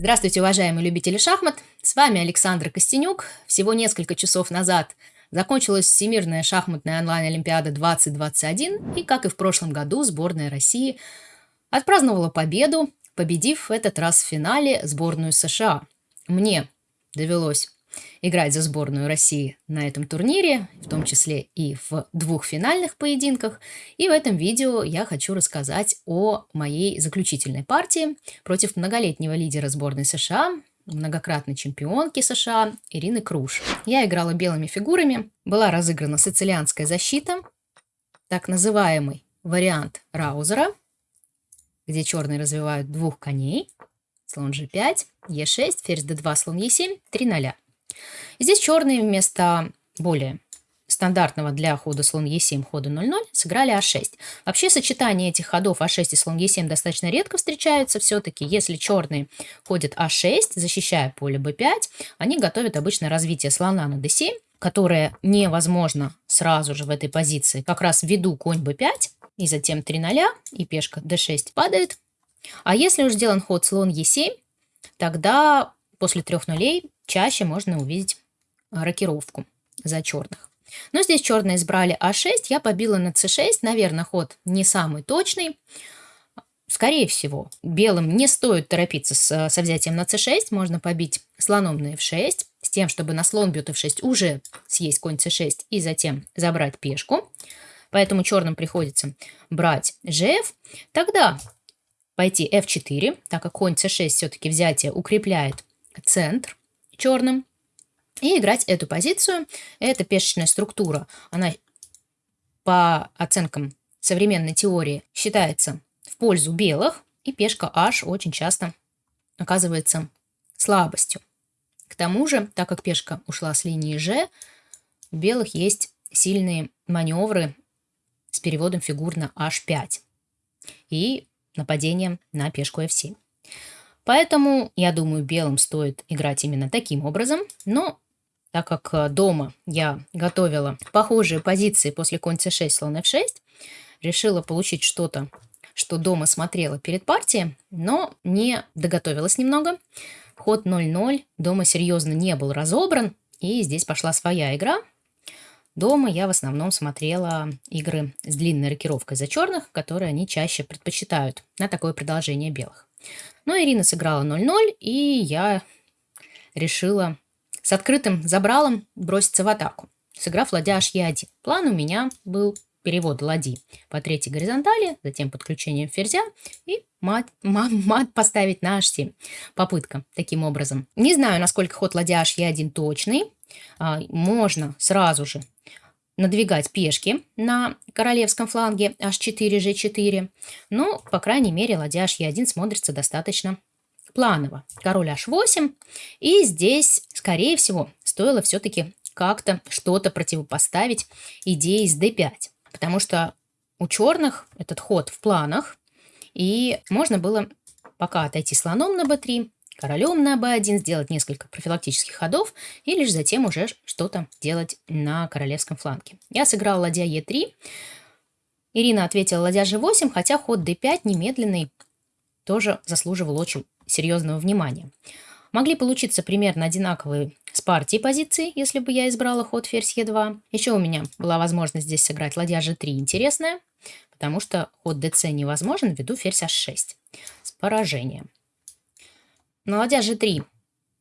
Здравствуйте, уважаемые любители шахмат! С вами Александр Костенюк. Всего несколько часов назад закончилась Всемирная шахматная онлайн-олимпиада 2021, и, как и в прошлом году, сборная России отпраздновала победу, победив в этот раз в финале сборную США. Мне довелось играть за сборную России на этом турнире, в том числе и в двух финальных поединках. И в этом видео я хочу рассказать о моей заключительной партии против многолетнего лидера сборной США, многократной чемпионки США Ирины Круш. Я играла белыми фигурами, была разыграна сицилианская защита, так называемый вариант Раузера, где черные развивают двух коней, слон g5, e6, ферзь d2, слон e7, 3 0. Здесь черные вместо более стандартного для хода слон Е7 хода 0-0 сыграли А6. Вообще сочетание этих ходов А6 и слон Е7 достаточно редко встречаются. Все-таки если черные ходят А6, защищая поле Б5, они готовят обычно развитие слона на d7, которое невозможно сразу же в этой позиции, как раз ввиду конь b5, и затем 3 0 и пешка d6 падает. А если уж сделан ход слон Е7, тогда после трех нулей чаще можно увидеть рокировку за черных. Но здесь черные избрали А6, я побила на С6, наверное, ход не самый точный. Скорее всего, белым не стоит торопиться с, со взятием на c6, можно побить слоном на f6, с тем, чтобы на слон бьет f6 уже съесть конь c6 и затем забрать пешку. Поэтому черным приходится брать gf. Тогда пойти f4, так как конь c6 все-таки взятие укрепляет центр черным. И играть эту позицию. Эта пешечная структура, она по оценкам современной теории считается в пользу белых, и пешка h очень часто оказывается слабостью. К тому же, так как пешка ушла с линии g, у белых есть сильные маневры с переводом фигур на h5 и нападением на пешку f7. Поэтому, я думаю, белым стоит играть именно таким образом. Но так как э, дома я готовила похожие позиции после конь c6, слон f6, решила получить что-то, что дома смотрела перед партией, но не доготовилась немного. Ход 0-0 дома серьезно не был разобран, и здесь пошла своя игра. Дома я в основном смотрела игры с длинной рокировкой за черных, которые они чаще предпочитают на такое продолжение белых. Но Ирина сыграла 0-0, и я решила с открытым забралом броситься в атаку, сыграв ладья H1. План у меня был перевод ладьи по третьей горизонтали, затем подключением ферзя и мат, мат, мат поставить на h7. Попытка таким образом. Не знаю, насколько ход ладья h1 точный. А, можно сразу же надвигать пешки на королевском фланге h4, g4, но, по крайней мере, ладья h1 смотрится достаточно планово. Король h8, и здесь, скорее всего, стоило все-таки как-то что-то противопоставить идее с d5, потому что у черных этот ход в планах, и можно было пока отойти слоном на b3, королем на b1, сделать несколько профилактических ходов и лишь затем уже что-то делать на королевском фланге. Я сыграл ладья e3. Ирина ответила ладья g8, хотя ход d5 немедленный тоже заслуживал очень серьезного внимания. Могли получиться примерно одинаковые с партией позиции, если бы я избрала ход ферзь e2. Еще у меня была возможность здесь сыграть ладья g3 интересная, потому что ход dc невозможен ввиду ферзь h6 с поражением. На ладья g3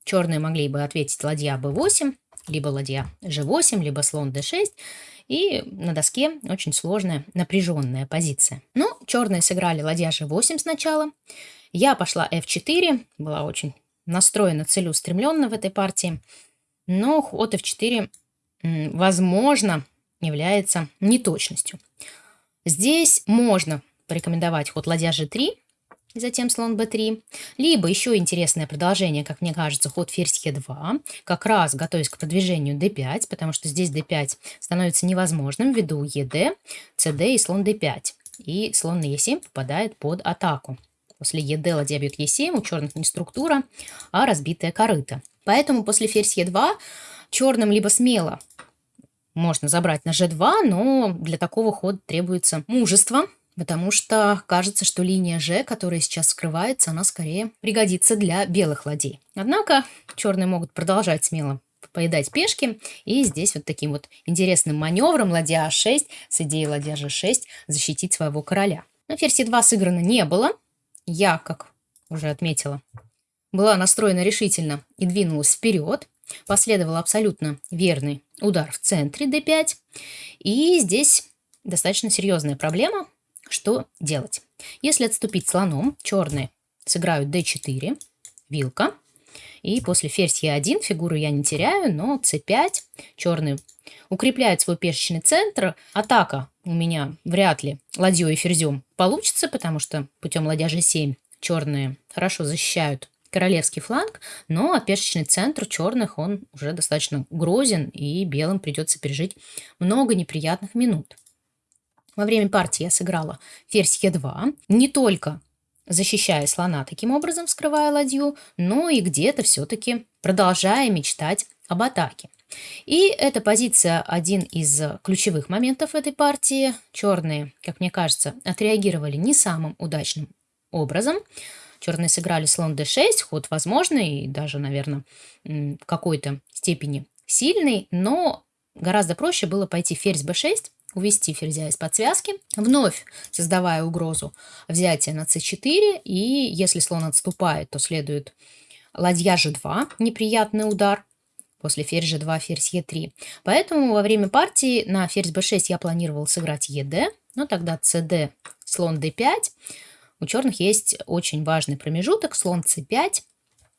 черные могли бы ответить ладья b8, либо ладья g8, либо слон d6. И на доске очень сложная, напряженная позиция. Но черные сыграли ладья g8 сначала. Я пошла f4, была очень настроена целеустремленно в этой партии. Но ход f4, возможно, является неточностью. Здесь можно порекомендовать ход ладья g3, затем слон b3. Либо еще интересное продолжение, как мне кажется, ход ферзь e2, как раз готовясь к продвижению d5, потому что здесь d5 становится невозможным ввиду ед, cd и слон d5. И слон на e7 попадает под атаку. После ед ладья бьет e7, у черных не структура, а разбитая корыта. Поэтому после ферзь e2 черным либо смело можно забрать на g2, но для такого хода требуется мужество, потому что кажется, что линия Ж, которая сейчас скрывается, она скорее пригодится для белых ладей. Однако черные могут продолжать смело поедать пешки. И здесь вот таким вот интересным маневром ладья А6 с идеей ладья Ж6 защитить своего короля. Но ферзь Е2 сыграно не было. Я, как уже отметила, была настроена решительно и двинулась вперед. Последовал абсолютно верный удар в центре d5. И здесь достаточно серьезная проблема. Что делать? Если отступить слоном, черные сыграют d4, вилка. И после ферзь Е1 фигуру я не теряю, но c5, черные укрепляют свой пешечный центр. Атака у меня вряд ли ладьей и ферзем получится, потому что путем ладья g7 черные хорошо защищают королевский фланг, но пешечный центр черных, он уже достаточно грозен, и белым придется пережить много неприятных минут. Во время партии я сыграла ферзь Е2, не только защищая слона таким образом, скрывая ладью, но и где-то все-таки продолжая мечтать об атаке. И эта позиция один из ключевых моментов этой партии. Черные, как мне кажется, отреагировали не самым удачным образом. Черные сыграли слон d6, ход возможный и даже, наверное, в какой-то степени сильный, но гораздо проще было пойти ферзь b6, увести ферзя из подсвязки, вновь создавая угрозу взятия на c4, и если слон отступает, то следует ладья g2, неприятный удар, после ферзь g2, ферзь e3. Поэтому во время партии на ферзь b6 я планировал сыграть ед, но тогда cd, слон d5, у черных есть очень важный промежуток, слон c5,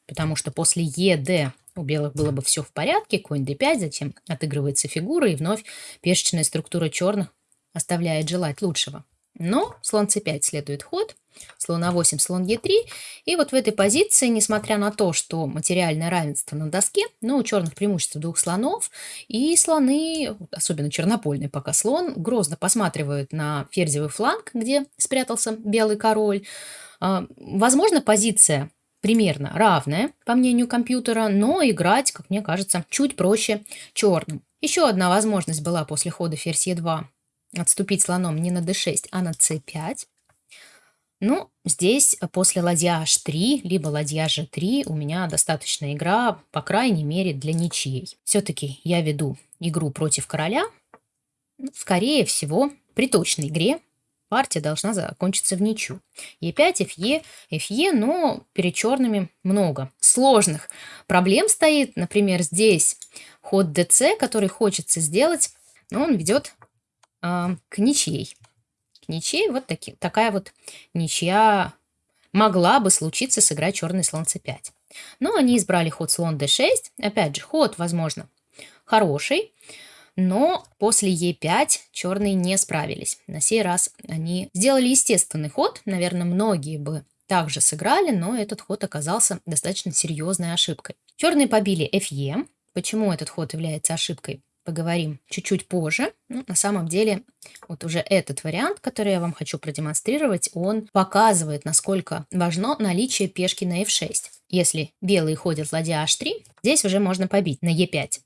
потому что после ед у белых было бы все в порядке, конь d5, затем отыгрывается фигура, и вновь пешечная структура черных оставляет желать лучшего. Но слон c5 следует ход, слон а8, слон e3. И вот в этой позиции, несмотря на то, что материальное равенство на доске, но у черных преимущество двух слонов, и слоны, особенно чернопольный пока слон, грозно посматривают на ферзевый фланг, где спрятался белый король. А, возможно, позиция примерно равная, по мнению компьютера, но играть, как мне кажется, чуть проще черным. Еще одна возможность была после хода ферзь e2 отступить слоном не на d6, а на c5. Ну, здесь после ладья h3, либо ладья g3 у меня достаточная игра, по крайней мере, для ничьей. Все-таки я веду игру против короля. Скорее всего, при точной игре партия должна закончиться в ничью. Е5, Фе, Фе, но перед черными много сложных проблем стоит. Например, здесь ход ДЦ, который хочется сделать, но он ведет э, к ничьей. К ничьей вот таки, такая вот ничья могла бы случиться сыграть черный слон c5. Но они избрали ход слон d6. Опять же, ход, возможно, хороший. Но после Е5 черные не справились. На сей раз они сделали естественный ход. Наверное, многие бы также сыграли, но этот ход оказался достаточно серьезной ошибкой. Черные побили Фе. Почему этот ход является ошибкой? Поговорим чуть-чуть позже. Ну, на самом деле, вот уже этот вариант, который я вам хочу продемонстрировать, он показывает, насколько важно наличие пешки на F6. Если белые ходят ладья H3, здесь уже можно побить на E5.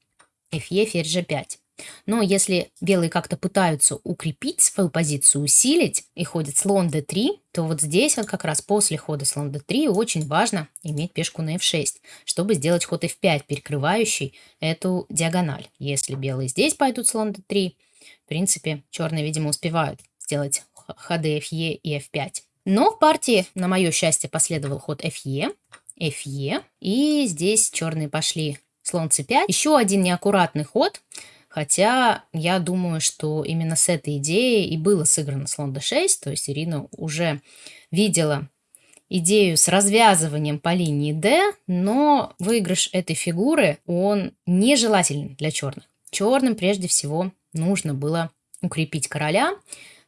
Фе, ферзь G5. Но если белые как-то пытаются укрепить свою позицию, усилить и ходит слон d3, то вот здесь вот как раз после хода слон d3 очень важно иметь пешку на f6, чтобы сделать ход f5, перекрывающий эту диагональ. Если белые здесь пойдут слон d3, в принципе, черные, видимо, успевают сделать ходы fe и f5. Но в партии, на мое счастье, последовал ход fe, fe, и здесь черные пошли слон c5. Еще один неаккуратный ход – Хотя я думаю, что именно с этой идеей и было сыграно слон d6, то есть Ирина уже видела идею с развязыванием по линии D, но выигрыш этой фигуры, он нежелателен для черных. Черным прежде всего нужно было укрепить короля.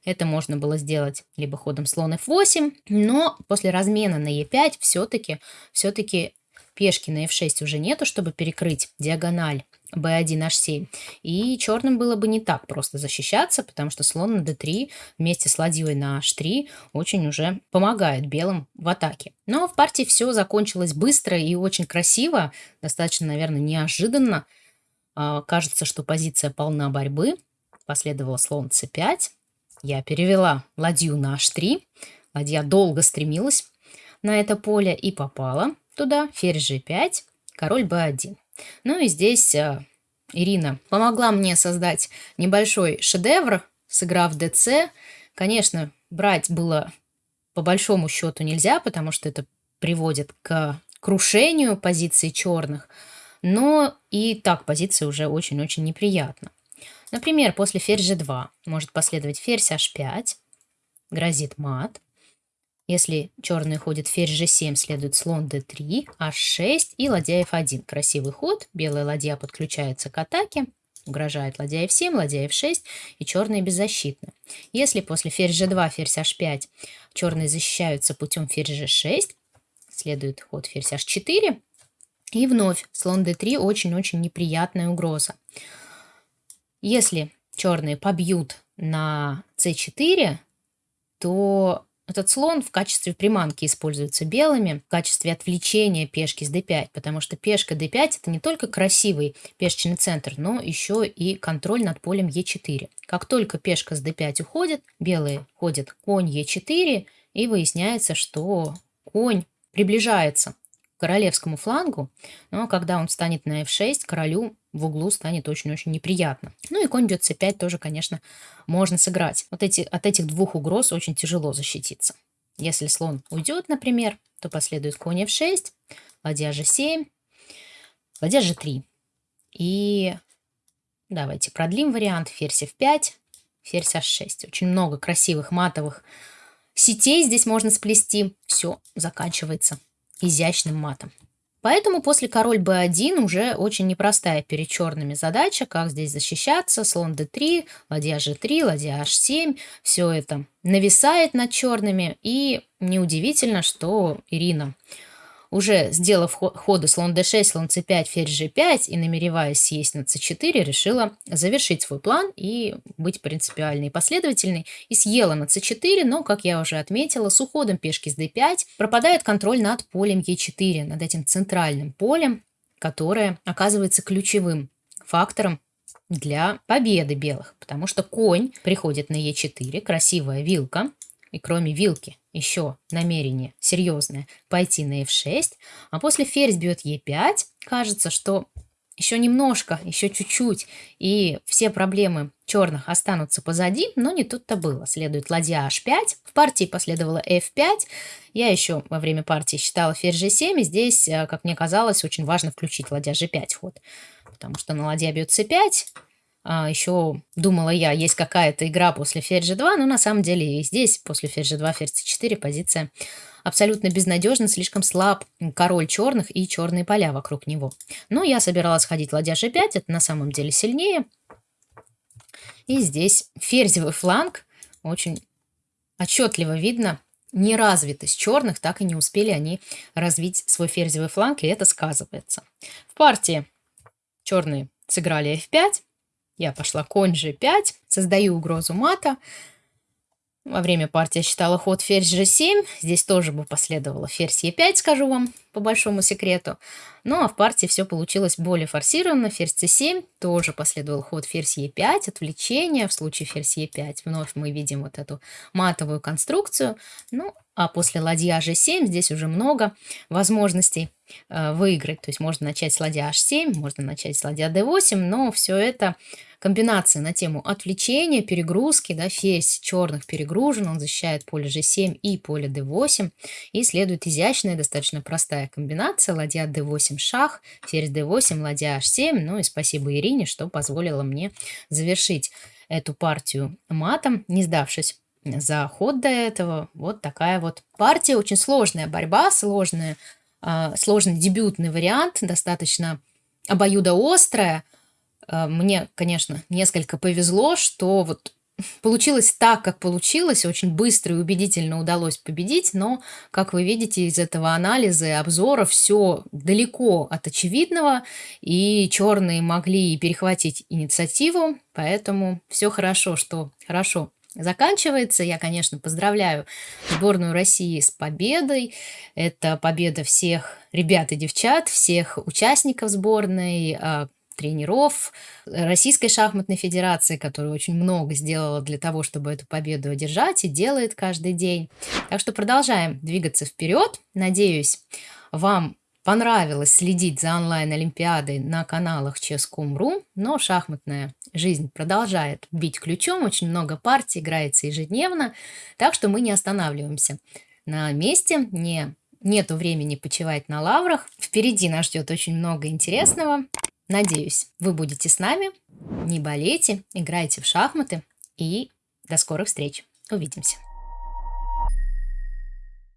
Это можно было сделать либо ходом слон f8, но после размена на e5 все-таки все, -таки, пешки на f6 уже нету, чтобы перекрыть диагональ b1h7. И черным было бы не так просто защищаться, потому что слон на d3 вместе с ладьей на h3 очень уже помогает белым в атаке. Но в партии все закончилось быстро и очень красиво, достаточно, наверное, неожиданно. А, кажется, что позиция полна борьбы. Последовал слон c5. Я перевела ладью на h3. Ладья долго стремилась на это поле и попала туда. Ферзь g5, король b1. Ну и здесь э, Ирина помогла мне создать небольшой шедевр, сыграв dc. Конечно, брать было по большому счету нельзя, потому что это приводит к крушению позиции черных, но и так позиция уже очень-очень неприятна. Например, после ферзь g2 может последовать ферзь h5, грозит мат. Если черные ходят ферзь g7, следует слон d3, h6 и ладья f1. Красивый ход, белая ладья подключается к атаке, угрожает ладья f7, ладья f6 и черные беззащитны. Если после ферзь g2, ферзь h5 черные защищаются путем ферзь g6, следует ход ферзь h4 и вновь слон d3 очень-очень неприятная угроза. Если черные побьют на c4, то этот слон в качестве приманки используется белыми, в качестве отвлечения пешки с d5, потому что пешка d5 это не только красивый пешечный центр, но еще и контроль над полем e4. Как только пешка с d5 уходит, белые ходят конь e4, и выясняется, что конь приближается королевскому флангу, но когда он встанет на f6, королю в углу станет очень-очень неприятно. Ну и конь бьет c5 тоже, конечно, можно сыграть. Вот эти, от этих двух угроз очень тяжело защититься. Если слон уйдет, например, то последует конь f6, ладья g7, ладья g3. И давайте продлим вариант. Ферзь f5, ферзь h6. Очень много красивых матовых сетей здесь можно сплести. Все заканчивается изящным матом. Поэтому после король b1 уже очень непростая перед черными задача, как здесь защищаться, слон d3, ладья g3, ладья h7, все это нависает над черными, и неудивительно, что Ирина уже сделав ходы слон d6, слон c5, ферзь g5 и намереваясь съесть на c4, решила завершить свой план и быть принципиальной и последовательной. И съела на c4, но, как я уже отметила, с уходом пешки с d5 пропадает контроль над полем e4, над этим центральным полем, которое оказывается ключевым фактором для победы белых, потому что конь приходит на e4, красивая вилка, и кроме вилки еще намерение серьезное пойти на f6, а после ферзь бьет e5, кажется, что еще немножко, еще чуть-чуть, и все проблемы черных останутся позади, но не тут-то было. Следует ладья h5, в партии последовало f5, я еще во время партии считала ферзь g7, и здесь, э, как мне казалось, очень важно включить ладья g5 ход, потому что на ладья бьет c5, а, еще думала я, есть какая-то игра после ферзь g2, но на самом деле и здесь после ферзь g2, ферзь c4 позиция абсолютно безнадежна, слишком слаб король черных и черные поля вокруг него. Но я собиралась ходить ладья g5, это на самом деле сильнее. И здесь ферзевый фланг, очень отчетливо видно, неразвитость черных, так и не успели они развить свой ферзевый фланг, и это сказывается. В партии черные сыграли f5, я пошла конь g5, создаю угрозу мата. Во время партии я считала ход ферзь g7. Здесь тоже бы последовало ферзь e5, скажу вам по большому секрету. Ну а в партии все получилось более форсированно. Ферзь c7, тоже последовал ход ферзь e5, отвлечение. В случае ферзь e5 вновь мы видим вот эту матовую конструкцию. Ну а после ладья g7 здесь уже много возможностей э, выиграть. То есть можно начать с ладья h7, можно начать с ладья d8, но все это комбинация на тему отвлечения, перегрузки, да, ферзь черных перегружен, он защищает поле g7 и поле d8, и следует изящная, достаточно простая комбинация, ладья d8 шах, ферзь d8, ладья h7, ну и спасибо Ирине, что позволила мне завершить эту партию матом, не сдавшись за ход до этого. Вот такая вот партия. Очень сложная борьба, сложная, э, сложный дебютный вариант, достаточно обоюдоострая. Э, мне, конечно, несколько повезло, что вот получилось так, как получилось, очень быстро и убедительно удалось победить, но, как вы видите из этого анализа и обзора, все далеко от очевидного, и черные могли перехватить инициативу, поэтому все хорошо, что хорошо заканчивается. Я, конечно, поздравляю сборную России с победой. Это победа всех ребят и девчат, всех участников сборной, а, тренеров Российской шахматной федерации, которая очень много сделала для того, чтобы эту победу одержать и делает каждый день. Так что продолжаем двигаться вперед. Надеюсь, вам понравилось следить за онлайн-олимпиадой на каналах Chess.com.ru, но шахматная жизнь продолжает бить ключом, очень много партий играется ежедневно, так что мы не останавливаемся на месте, не, нету времени почивать на лаврах. Впереди нас ждет очень много интересного. Надеюсь, вы будете с нами, не болейте, играйте в шахматы и до скорых встреч. Увидимся.